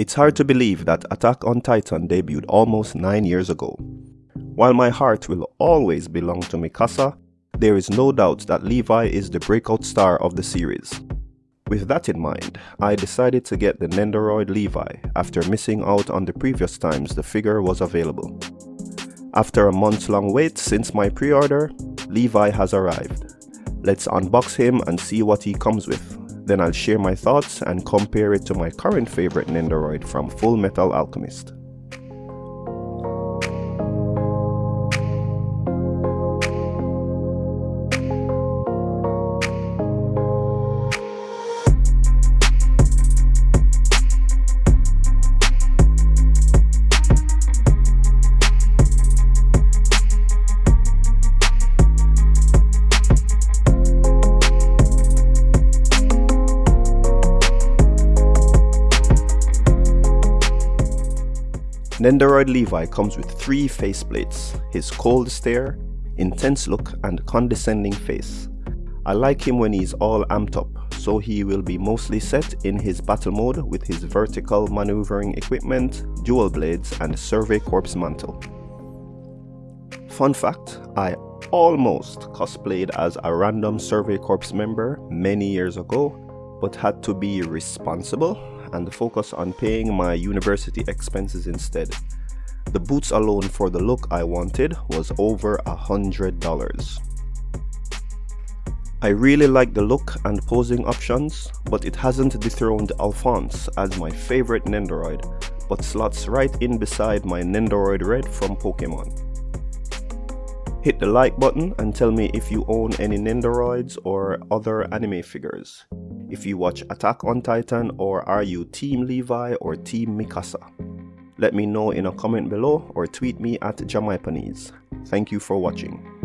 It's hard to believe that Attack on Titan debuted almost 9 years ago. While my heart will always belong to Mikasa, there is no doubt that Levi is the breakout star of the series. With that in mind, I decided to get the Nendoroid Levi after missing out on the previous times the figure was available. After a month long wait since my pre-order, Levi has arrived. Let's unbox him and see what he comes with. Then I'll share my thoughts and compare it to my current favorite Nendoroid from Full Metal Alchemist. Nendoroid Levi comes with three faceplates, his cold stare, intense look and condescending face. I like him when he's all amped up, so he will be mostly set in his battle mode with his vertical maneuvering equipment, dual blades and survey corps mantle. Fun fact, I almost cosplayed as a random survey corps member many years ago, but had to be responsible and focus on paying my university expenses instead. The boots alone for the look I wanted was over a hundred dollars. I really like the look and posing options, but it hasn't dethroned Alphonse as my favorite Nendoroid, but slots right in beside my Nendoroid Red from Pokemon. Hit the like button and tell me if you own any Nendoroids or other anime figures if you watch Attack on Titan or are you Team Levi or Team Mikasa. Let me know in a comment below or tweet me at Jamaipanese. Thank you for watching.